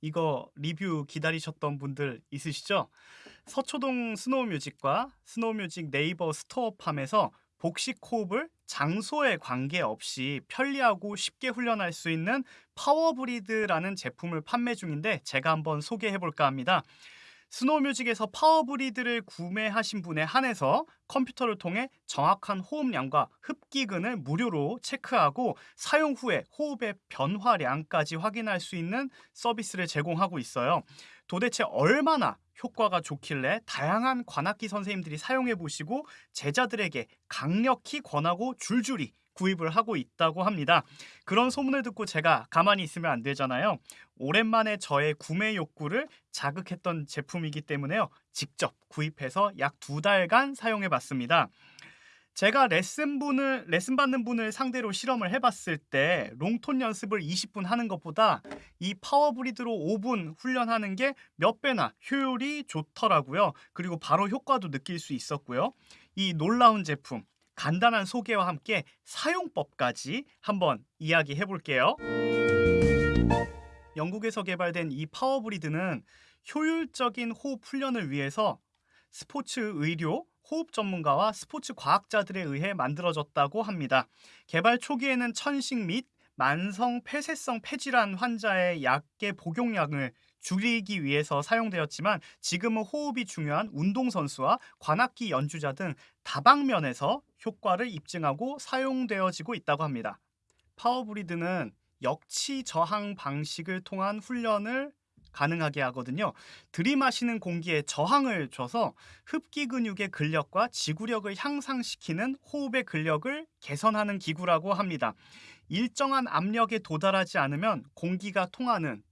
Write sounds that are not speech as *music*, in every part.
이거 리뷰 기다리셨던 분들 있으시죠? 서초동 스노우뮤직과 스노우뮤직 네이버 스토어팜에서 복식 호흡을 장소에 관계없이 편리하고 쉽게 훈련할 수 있는 파워브리드라는 제품을 판매 중인데 제가 한번 소개해 볼까 합니다. 스노우뮤직에서 파워브리드를 구매하신 분에 한해서 컴퓨터를 통해 정확한 호흡량과 흡기근을 무료로 체크하고 사용 후에 호흡의 변화량까지 확인할 수 있는 서비스를 제공하고 있어요. 도대체 얼마나 효과가 좋길래 다양한 관악기 선생님들이 사용해 보시고 제자들에게 강력히 권하고 줄줄이 구입을 하고 있다고 합니다. 그런 소문을 듣고 제가 가만히 있으면 안 되잖아요. 오랜만에 저의 구매 욕구를 자극했던 제품이기 때문에요. 직접 구입해서 약 두 달간 사용해 봤습니다. 제가 레슨 분을 레슨 받는 분을 상대로 실험을 해봤을 때 롱톤 연습을 20분 하는 것보다 이 파워브리드로 5분 훈련하는 게 몇 배나 효율이 좋더라고요. 그리고 바로 효과도 느낄 수 있었고요. 이 놀라운 제품 간단한 소개와 함께 사용법까지 한번 이야기해 볼게요. 영국에서 개발된 이 파워브리드는 효율적인 호흡 훈련을 위해서 스포츠 의료, 호흡 전문가와 스포츠 과학자들에 의해 만들어졌다고 합니다. 개발 초기에는 천식 및 만성 폐쇄성 폐질환 환자의 약의 복용량을 줄이기 위해서 사용되었지만 지금은 호흡이 중요한 운동선수와 관악기 연주자 등 다방면에서 효과를 입증하고 사용되어지고 있다고 합니다. 파워브리드는 역치 저항 방식을 통한 훈련을 가능하게 하거든요. 들이마시는 공기에 저항을 줘서 흡기 근육의 근력과 지구력을 향상시키는 호흡의 근력을 개선하는 기구라고 합니다. 일정한 압력에 도달하지 않으면 공기가 통하는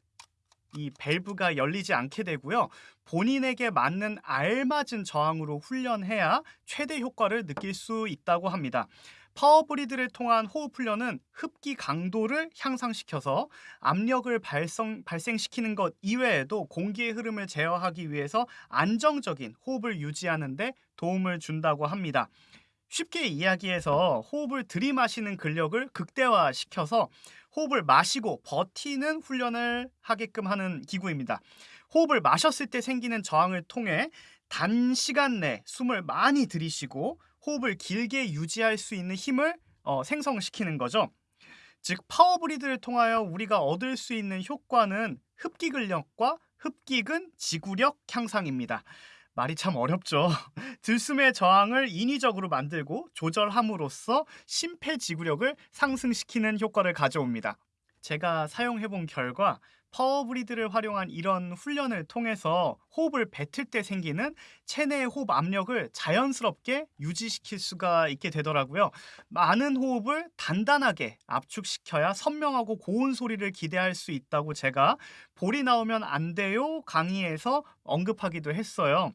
이 밸브가 열리지 않게 되고요. 본인에게 맞는 알맞은 저항으로 훈련해야 최대 효과를 느낄 수 있다고 합니다. 파워브리드를 통한 호흡 훈련은 흡기 강도를 향상시켜서 압력을 발성, 발생시키는 것 이외에도 공기의 흐름을 제어하기 위해서 안정적인 호흡을 유지하는 데 도움을 준다고 합니다. 쉽게 이야기해서 호흡을 들이마시는 근력을 극대화시켜서 호흡을 마시고 버티는 훈련을 하게끔 하는 기구입니다. 호흡을 마셨을 때 생기는 저항을 통해 단시간 내 숨을 많이 들이쉬고 호흡을 길게 유지할 수 있는 힘을 어, 생성시키는 거죠. 즉 파워브리드를 통하여 우리가 얻을 수 있는 효과는 흡기 근력과 흡기근 지구력 향상입니다. 말이 참 어렵죠. *laughs* 들숨의 저항을 인위적으로 만들고 조절함으로써 심폐지구력을 상승시키는 효과를 가져옵니다. 제가 사용해본 결과 파워브리드를 활용한 이런 훈련을 통해서 호흡을 뱉을 때 생기는 체내의 호흡 압력을 자연스럽게 유지시킬 수가 있게 되더라고요. 많은 호흡을 단단하게 압축시켜야 선명하고 고운 소리를 기대할 수 있다고 제가 볼이 나오면 안 돼요 강의에서 언급하기도 했어요.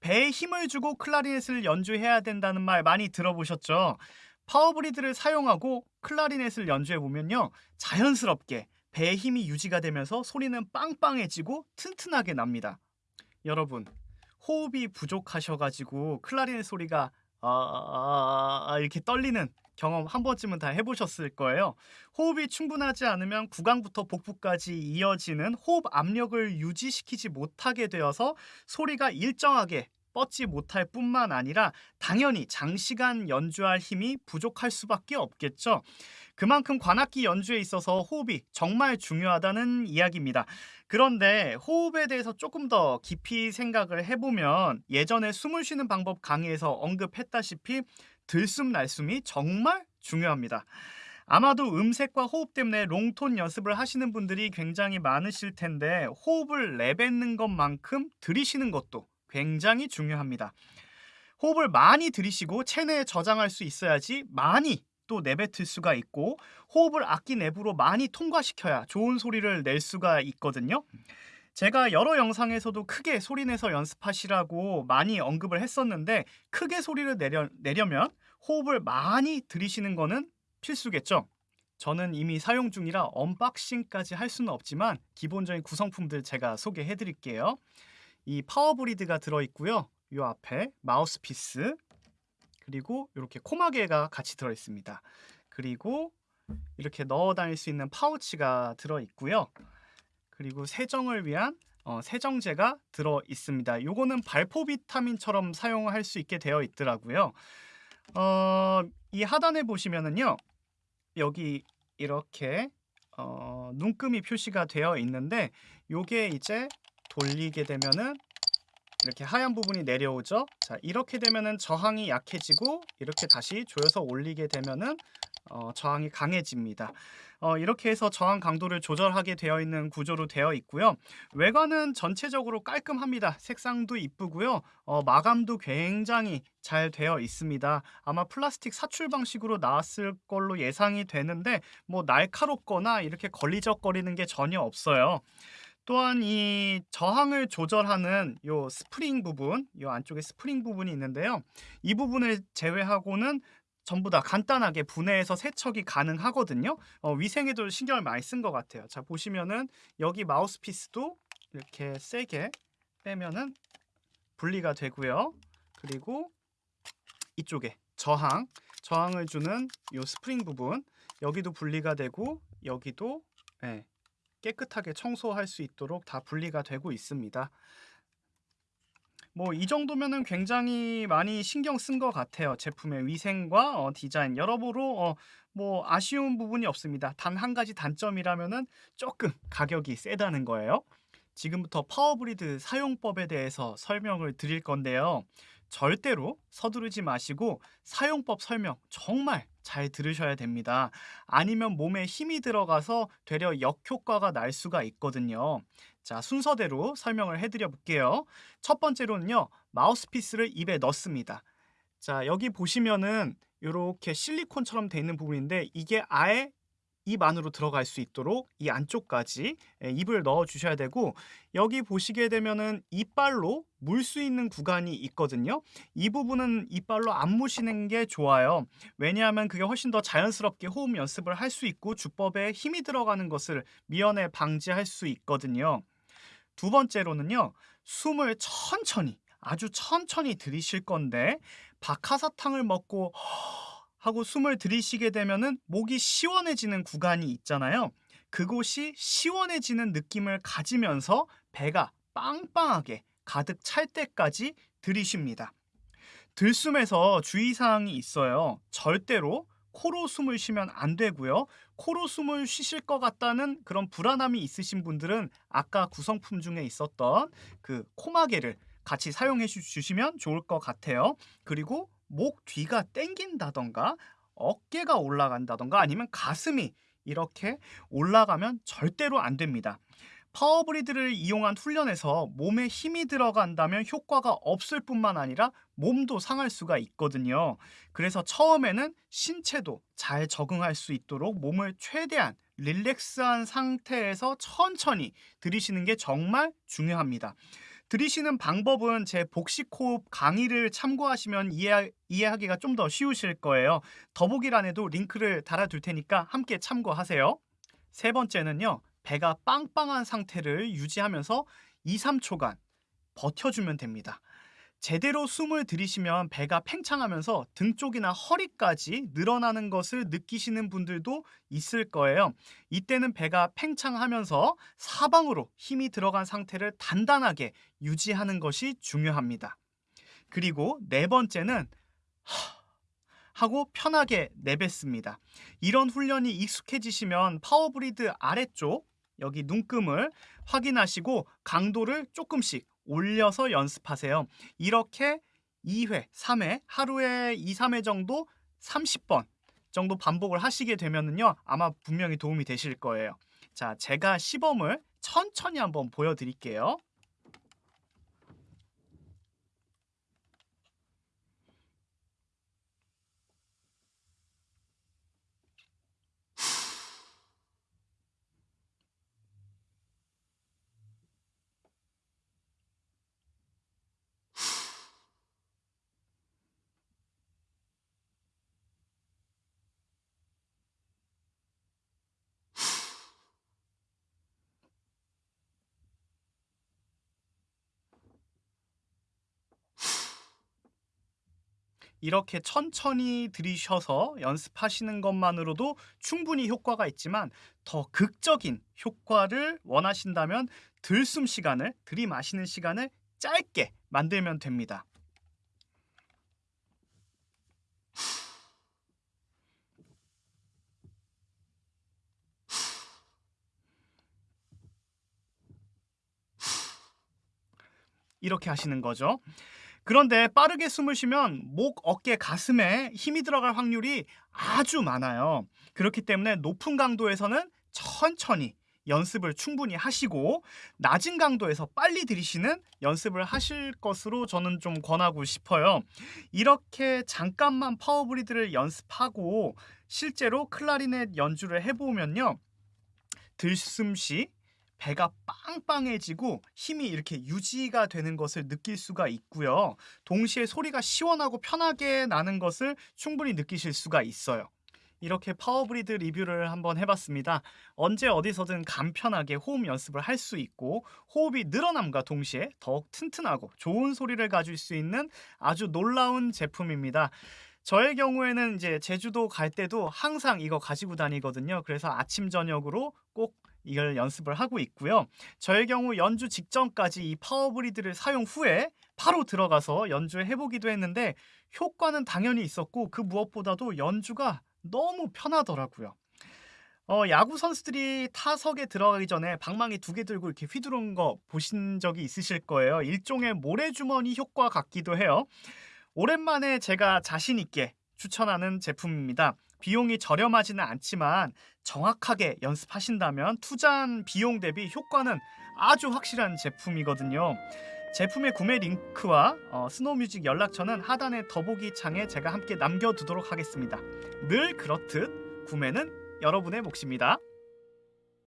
배에 힘을 주고 클라리넷을 연주해야 된다는 말 많이 들어보셨죠? 파워브리드를 사용하고 클라리넷을 연주해 보면요. 자연스럽게 배의 힘이 유지가 되면서 소리는 빵빵해지고 튼튼하게 납니다. 여러분, 호흡이 부족하셔가지고 클라리넷 소리가 아, 아, 아, 이렇게 떨리는 경험 한 번쯤은 다 해보셨을 거예요. 호흡이 충분하지 않으면 구강부터 복부까지 이어지는 호흡 압력을 유지시키지 못하게 되어서 소리가 일정하게 뻗지 못할 뿐만 아니라 당연히 장시간 연주할 힘이 부족할 수밖에 없겠죠. 그만큼 관악기 연주에 있어서 호흡이 정말 중요하다는 이야기입니다. 그런데 호흡에 대해서 조금 더 깊이 생각을 해보면 예전에 숨을 쉬는 방법 강의에서 언급했다시피 들숨 날숨이 정말 중요합니다. 아마도 음색과 호흡 때문에 long tone 연습을 하시는 분들이 굉장히 많으실 텐데 호흡을 내뱉는 것만큼 들이쉬는 것도 굉장히 중요합니다. 호흡을 많이 들이쉬고 체내에 저장할 수 있어야지 많이 또 내뱉을 수가 있고 호흡을 악기 내부로 많이 통과시켜야 좋은 소리를 낼 수가 있거든요. 제가 여러 영상에서도 크게 소리내서 연습하시라고 많이 언급을 했었는데 크게 소리를 내려, 내려면 호흡을 많이 들이쉬는 거는 필수겠죠. 저는 이미 사용 중이라 unboxing까지 할 수는 없지만 기본적인 구성품들 제가 소개해 드릴게요. 이 파워브리드가 들어있고요. 이 앞에 마우스피스 그리고 이렇게 코마개가 같이 그리고 이렇게 넣어 다닐 수 있는 파우치가 들어있고요. 그리고 세정을 위한 어, 세정제가 들어 있습니다. 요거는 발포 비타민처럼 사용할 수 있게 되어 있더라고요. 어, 이 하단에 보시면은요. 여기 이렇게 어, 눈금이 표시가 되어 있는데 요게 이제 돌리게 되면은 이렇게 하얀 부분이 내려오죠. 자, 이렇게 되면은 저항이 약해지고 이렇게 다시 조여서 올리게 되면은 어, 저항이 강해집니다. 어, 이렇게 해서 저항 강도를 조절하게 되어 있는 구조로 되어 있고요. 외관은 전체적으로 깔끔합니다. 색상도 이쁘고요. 어, 마감도 굉장히 잘 되어 있습니다. 아마 플라스틱 사출 방식으로 나왔을 걸로 예상이 되는데 뭐 날카롭거나 이렇게 걸리적거리는 게 전혀 없어요. 또한 이 저항을 조절하는 요 스프링 부분, 요 안쪽에 스프링 부분이 있는데요. 이 부분을 제외하고는 전부 다 간단하게 분해해서 세척이 가능하거든요. 어, 위생에도 신경을 많이 쓴 것 같아요. 자 보시면은 여기 마우스피스도 이렇게 세게 빼면은 분리가 되고요. 그리고 이쪽에 저항, 저항을 주는 요 스프링 부분 여기도 분리가 되고 여기도 네, 깨끗하게 청소할 수 있도록 다 분리가 되고 있습니다. 뭐 이 정도면은 굉장히 많이 신경 쓴 것 같아요. 제품의 위생과 어, 디자인 여러모로 어, 뭐 아쉬운 부분이 없습니다. 단 한 가지 단점이라면은 조금 가격이 세다는 거예요. 지금부터 파워브리드 사용법에 대해서 설명을 드릴 건데요. 절대로 서두르지 마시고 사용법 설명 정말 잘 들으셔야 됩니다. 아니면 몸에 힘이 들어가서 되려 역효과가 날 수가 있거든요. 자, 순서대로 설명을 해드려 볼게요. 첫 번째로는요, 마우스피스를 입에 넣습니다. 자, 여기 보시면은 이렇게 실리콘처럼 돼 있는 부분인데 이게 아예 입 안으로 들어갈 수 있도록 이 안쪽까지 예, 입을 넣어 주셔야 되고 여기 보시게 되면은 이빨로 물 수 있는 구간이 있거든요. 이 부분은 이빨로 안 무시는 게 좋아요. 왜냐하면 그게 훨씬 더 자연스럽게 호흡 연습을 할 수 있고 주법에 힘이 들어가는 것을 미연에 방지할 수 있거든요. 두 번째로는요. 숨을 천천히 아주 천천히 들이실 건데 박하사탕을 먹고 하고 숨을 들이쉬게 되면은 목이 시원해지는 구간이 있잖아요. 그곳이 시원해지는 느낌을 가지면서 배가 빵빵하게 가득 찰 때까지 들이쉽니다. 들숨에서 주의사항이 있어요. 절대로 코로 숨을 쉬면 안 되고요. 코로 숨을 쉬실 것 같다는 그런 불안함이 있으신 분들은 아까 구성품 중에 있었던 그 코마개를 같이 사용해 주시면 좋을 것 같아요. 그리고 목 뒤가 땡긴다던가 어깨가 올라간다던가 아니면 가슴이 이렇게 올라가면 절대로 안 됩니다. 파워브리드를 이용한 훈련에서 몸에 힘이 들어간다면 효과가 없을 뿐만 아니라 몸도 상할 수가 있거든요. 그래서 처음에는 신체도 잘 적응할 수 있도록 몸을 최대한 릴렉스한 상태에서 천천히 들이시는 게 정말 중요합니다. 들이시는 방법은 제 복식호흡 강의를 참고하시면 이해, 이해하기가 좀 더 쉬우실 거예요. 더보기란에도 링크를 달아둘 테니까 함께 참고하세요. 세 번째는요. 배가 빵빵한 상태를 유지하면서 2, 3초간 버텨주면 됩니다. 제대로 숨을 들이시면 배가 팽창하면서 등 쪽이나 허리까지 늘어나는 것을 느끼시는 분들도 있을 거예요. 이때는 배가 팽창하면서 사방으로 힘이 들어간 상태를 단단하게 유지하는 것이 중요합니다. 그리고 네 번째는 하고 편하게 내뱉습니다. 이런 훈련이 익숙해지시면 파워브리드 아래쪽 여기 눈금을 확인하시고 강도를 조금씩 올려서 연습하세요. 이렇게 2회, 3회, 하루에 2, 3회 정도 30번 정도 반복을 하시게 되면은요. 아마 분명히 도움이 되실 거예요. 자, 제가 시범을 천천히 한번 보여드릴게요. 이렇게 천천히 들이셔서 연습하시는 것만으로도 충분히 효과가 있지만 더 극적인 효과를 원하신다면 들숨 시간을 들이마시는 시간을 짧게 만들면 됩니다. 이렇게 하시는 거죠. 그런데 빠르게 숨을 쉬면 목, 어깨, 가슴에 힘이 들어갈 확률이 아주 많아요. 그렇기 때문에 높은 강도에서는 천천히 연습을 충분히 하시고 낮은 강도에서 빨리 들이쉬는 연습을 하실 것으로 저는 좀 권하고 싶어요. 이렇게 잠깐만 파워브리드를 연습하고 실제로 클라리넷 연주를 해보면요. 들숨시 배가 빵빵해지고 힘이 이렇게 유지가 되는 것을 느낄 수가 있고요. 동시에 소리가 시원하고 편하게 나는 것을 충분히 느끼실 수가 있어요. 이렇게 파워브리드 리뷰를 한번 해봤습니다. 언제 어디서든 간편하게 호흡 연습을 할 수 있고 호흡이 늘어남과 동시에 더욱 튼튼하고 좋은 소리를 가질 수 있는 아주 놀라운 제품입니다. 저의 경우에는 이제 제주도 갈 때도 항상 이거 가지고 다니거든요. 그래서 아침 저녁으로 꼭 이걸 연습을 하고 있고요. 저의 경우 연주 직전까지 이 파워브리드를 사용 후에 바로 들어가서 연주해 보기도 했는데 효과는 당연히 있었고 그 무엇보다도 연주가 너무 편하더라고요. 어, 야구 선수들이 타석에 들어가기 전에 방망이 두 개 들고 이렇게 휘두른 거 보신 적이 있으실 거예요. 일종의 모래주머니 효과 같기도 해요. 오랜만에 제가 자신 있게 추천하는 제품입니다. 비용이 저렴하지는 않지만 정확하게 연습하신다면 투자한 비용 대비 효과는 아주 확실한 제품이거든요. 제품의 구매 링크와 어, 스노우뮤직 연락처는 하단의 더보기 창에 제가 함께 남겨두도록 하겠습니다. 늘 그렇듯 구매는 여러분의 몫입니다.